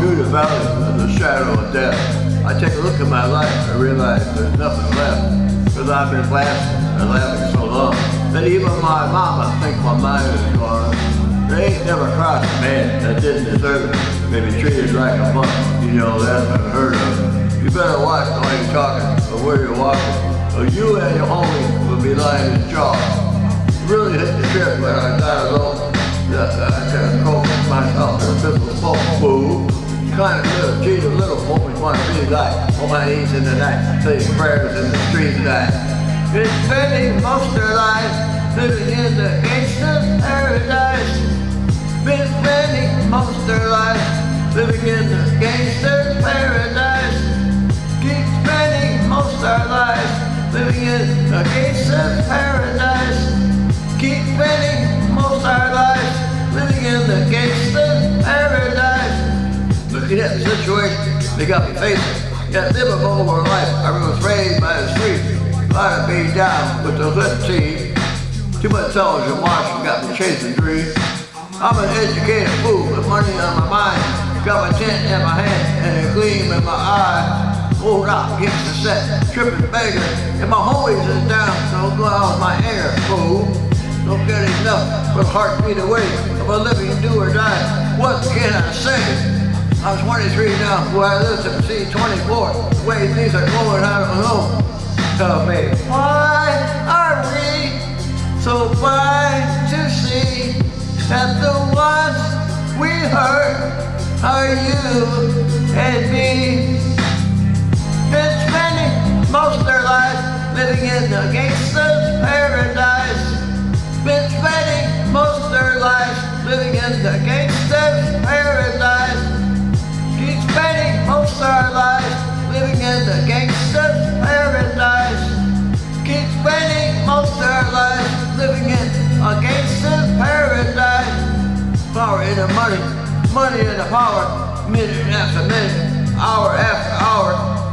through the valley of the shadow of death. I take a look at my life, I realize there's nothing left. Because I've been laughing and laughing so long that even my mama thinks my mind is gone. They ain't never crossed a man that didn't deserve it. Maybe treated like a punk, you know, that's unheard of. You better watch the way you're talking or where you're walking, or you and your homie will be lying in jaw. Really hit the trip when I got alone. Yeah, I can cope myself in a smoke, fool. Kind of little, cheat a little, hope want to be like on my knees in the night, saying prayers in the street tonight. Been spending most of lives living in the gangster's paradise. Been spending most of their Looking at the situation they got me facing. Got livable over life. I was raised by the street. A lot of down with the hood team. Too much television watching got me chasing dreams. I'm an educated fool with money on my mind. Got my tent in my hand and a gleam in my eye. Old rock against the set, tripping beggar. And my homies is down, so go out with my anger, fool. Don't get enough for the heartbeat away of a living do or die. What can I say? I'm 23 now, where I live to see 24. The way things are going, I don't know. Tell me, why are we so blind to see that the ones we hurt are you and me? Been spending most of their lives living in the gangster's paradise. Been spending most of their lives living in the gangster's a paradise. Power in the money, money in the power, minute after minute, hour after hour.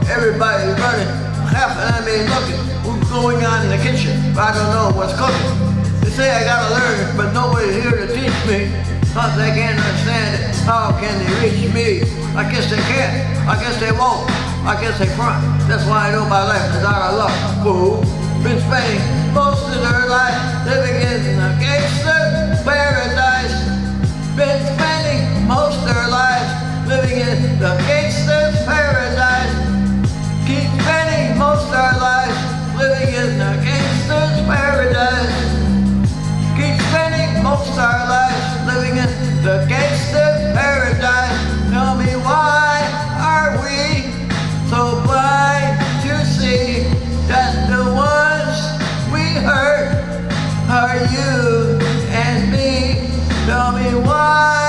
Everybody running, half of them looking. What's going on in the kitchen? I don't know what's cooking. They say I gotta learn, but nobody's here to teach me. Cause they can't understand it. How can they reach me? I guess they can't. I guess they won't. I guess they front. That's why I know my life is out of luck. Fool. Been spending most of their life living in The paradise. Tell me why are we so blind to see That the ones we hurt are you and me? Tell me why